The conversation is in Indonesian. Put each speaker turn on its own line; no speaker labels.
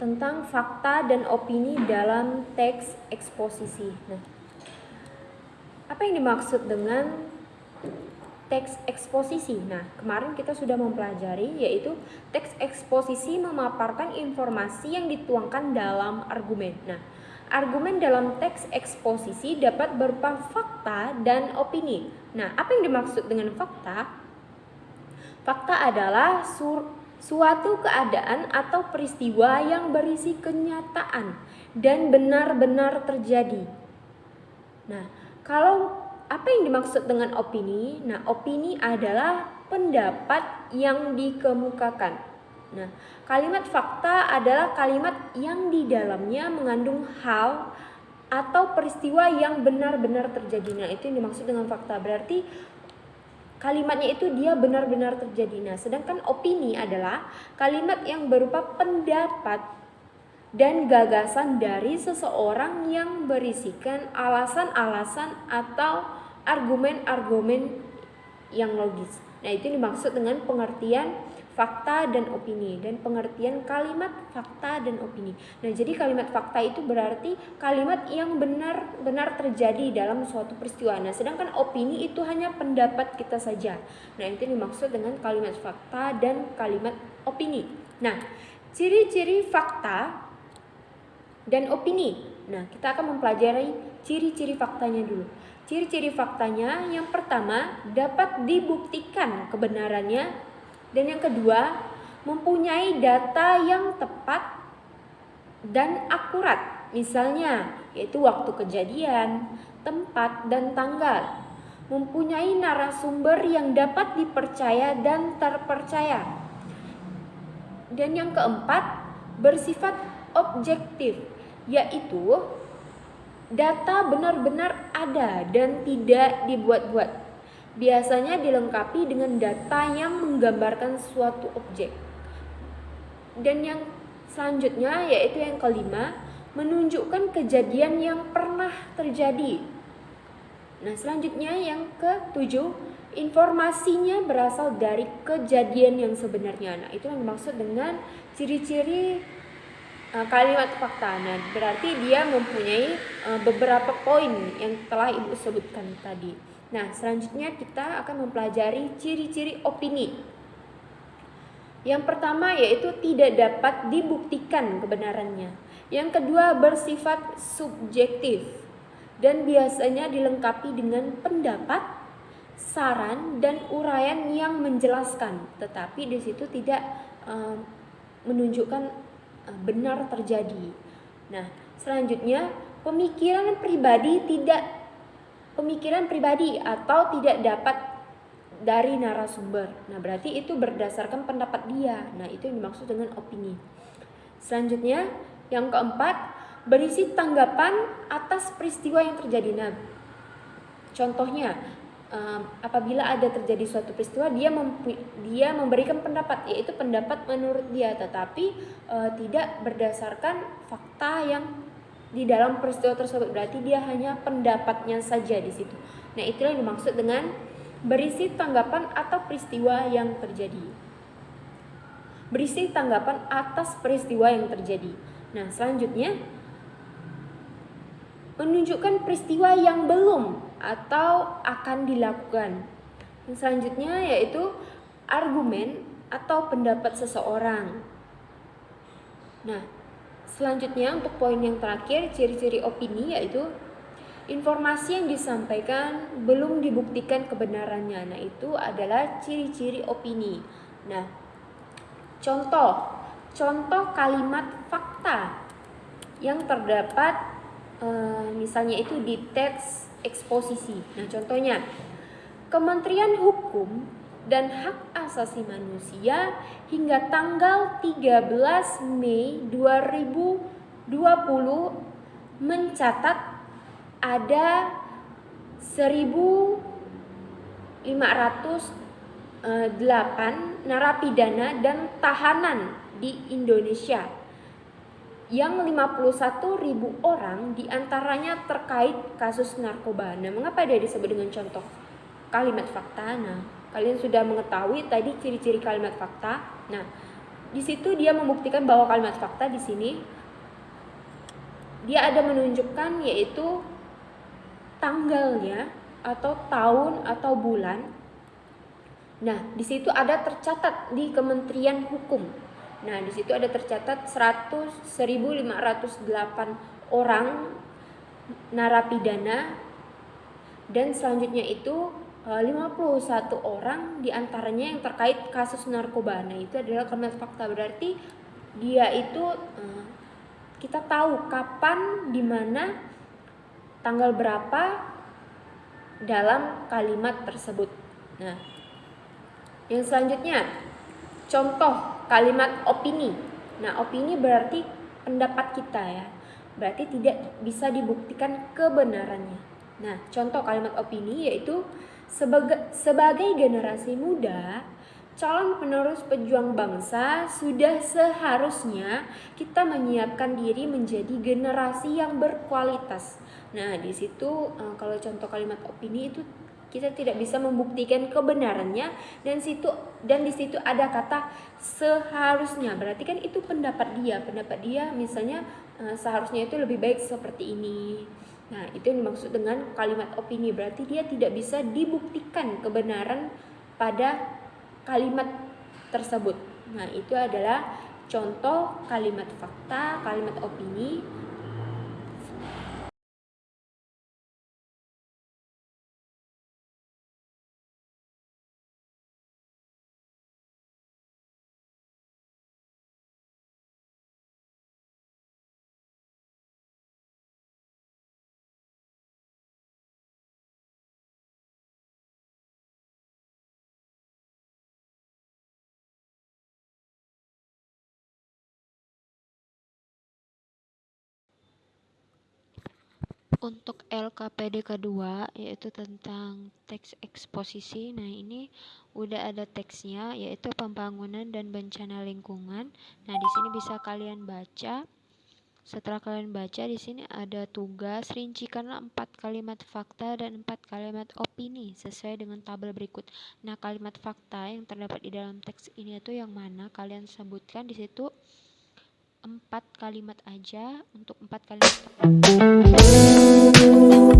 tentang fakta dan opini dalam teks eksposisi. Nah, apa yang dimaksud dengan teks eksposisi? Nah, kemarin kita sudah mempelajari yaitu teks eksposisi memaparkan informasi yang dituangkan dalam argumen. Nah, argumen dalam teks eksposisi dapat berupa fakta dan opini. Nah, apa yang dimaksud dengan fakta? Fakta adalah sur suatu keadaan atau peristiwa yang berisi kenyataan dan benar-benar terjadi. Nah, kalau apa yang dimaksud dengan opini? Nah, opini adalah pendapat yang dikemukakan. Nah, kalimat fakta adalah kalimat yang di dalamnya mengandung hal atau peristiwa yang benar-benar terjadi. Nah, itu yang dimaksud dengan fakta. Berarti kalimatnya itu dia benar-benar terjadi. Nah, sedangkan opini adalah kalimat yang berupa pendapat dan gagasan dari seseorang yang berisikan alasan-alasan atau argumen-argumen yang logis. Nah, itu dimaksud dengan pengertian fakta dan opini dan pengertian kalimat fakta dan opini. Nah, jadi kalimat fakta itu berarti kalimat yang benar-benar terjadi dalam suatu peristiwa. Nah, sedangkan opini itu hanya pendapat kita saja. Nah, itu dimaksud dengan kalimat fakta dan kalimat opini. Nah, ciri-ciri fakta dan opini. Nah, kita akan mempelajari ciri-ciri faktanya dulu. Ciri-ciri faktanya yang pertama dapat dibuktikan kebenarannya dan yang kedua, mempunyai data yang tepat dan akurat. Misalnya, yaitu waktu kejadian, tempat, dan tanggal. Mempunyai narasumber yang dapat dipercaya dan terpercaya. Dan yang keempat, bersifat objektif, yaitu data benar-benar ada dan tidak dibuat-buat biasanya dilengkapi dengan data yang menggambarkan suatu objek. Dan yang selanjutnya yaitu yang kelima, menunjukkan kejadian yang pernah terjadi. Nah, selanjutnya yang ketujuh, informasinya berasal dari kejadian yang sebenarnya. Nah, itu yang dimaksud dengan ciri-ciri uh, kalimat fakta. Nah, berarti dia mempunyai uh, beberapa poin yang telah Ibu sebutkan tadi. Nah, selanjutnya kita akan mempelajari ciri-ciri opini. Yang pertama yaitu tidak dapat dibuktikan kebenarannya. Yang kedua bersifat subjektif dan biasanya dilengkapi dengan pendapat, saran dan uraian yang menjelaskan, tetapi di situ tidak uh, menunjukkan benar terjadi. Nah, selanjutnya pemikiran pribadi tidak pemikiran pribadi atau tidak dapat dari narasumber. Nah, berarti itu berdasarkan pendapat dia. Nah, itu yang dimaksud dengan opini. Selanjutnya, yang keempat, berisi tanggapan atas peristiwa yang terjadi. Nah, contohnya, um, apabila ada terjadi suatu peristiwa, dia dia memberikan pendapat, yaitu pendapat menurut dia, tetapi uh, tidak berdasarkan fakta yang di dalam peristiwa tersebut berarti dia hanya pendapatnya saja di situ. Nah, itulah yang dimaksud dengan berisi tanggapan atau peristiwa yang terjadi. Berisi tanggapan atas peristiwa yang terjadi. Nah, selanjutnya menunjukkan peristiwa yang belum atau akan dilakukan. Yang selanjutnya yaitu argumen atau pendapat seseorang. Nah, Selanjutnya untuk poin yang terakhir ciri-ciri opini yaitu informasi yang disampaikan belum dibuktikan kebenarannya. Nah, itu adalah ciri-ciri opini. Nah, contoh contoh kalimat fakta yang terdapat e, misalnya itu di teks eksposisi. Nah, contohnya Kementerian Hukum dan Hak Asasi Manusia hingga tanggal 13 Mei 2020 mencatat ada 1508 narapidana dan tahanan di Indonesia yang 51.000 orang di antaranya terkait kasus narkoba. Nah, mengapa dia disebut dengan contoh kalimat fakta? Nah, Kalian sudah mengetahui tadi ciri-ciri kalimat fakta. Nah, di situ dia membuktikan bahwa kalimat fakta di sini dia ada menunjukkan yaitu tanggalnya atau tahun atau bulan. Nah, di situ ada tercatat di Kementerian Hukum. Nah, di situ ada tercatat 100 1508 orang narapidana dan selanjutnya itu 51 eh, orang di antaranya yang terkait kasus narkoba. Nah itu adalah kalimat fakta berarti dia itu eh, kita tahu kapan, di mana, tanggal berapa dalam kalimat tersebut. Nah yang selanjutnya contoh kalimat opini. Nah opini berarti pendapat kita ya. Berarti tidak bisa dibuktikan kebenarannya. Nah, contoh kalimat opini yaitu sebagai, sebagai generasi muda, calon penerus pejuang bangsa sudah seharusnya kita menyiapkan diri menjadi generasi yang berkualitas. Nah, di situ eh, kalau contoh kalimat opini itu kita tidak bisa membuktikan kebenarannya dan situ dan di situ ada kata seharusnya berarti kan itu pendapat dia pendapat dia misalnya eh, seharusnya itu lebih baik seperti ini Nah, itu yang dimaksud dengan kalimat opini. Berarti dia tidak bisa dibuktikan kebenaran pada kalimat tersebut. Nah, itu adalah contoh kalimat fakta, kalimat opini
untuk LKPD kedua yaitu tentang teks eksposisi. Nah, ini udah ada teksnya yaitu pembangunan dan bencana lingkungan. Nah, di sini bisa kalian baca. Setelah kalian baca di sini ada tugas rincikanlah empat kalimat fakta dan empat kalimat opini sesuai dengan tabel berikut. Nah, kalimat fakta yang terdapat di dalam teks ini itu yang mana kalian sebutkan di situ empat kalimat aja untuk empat kalimat you.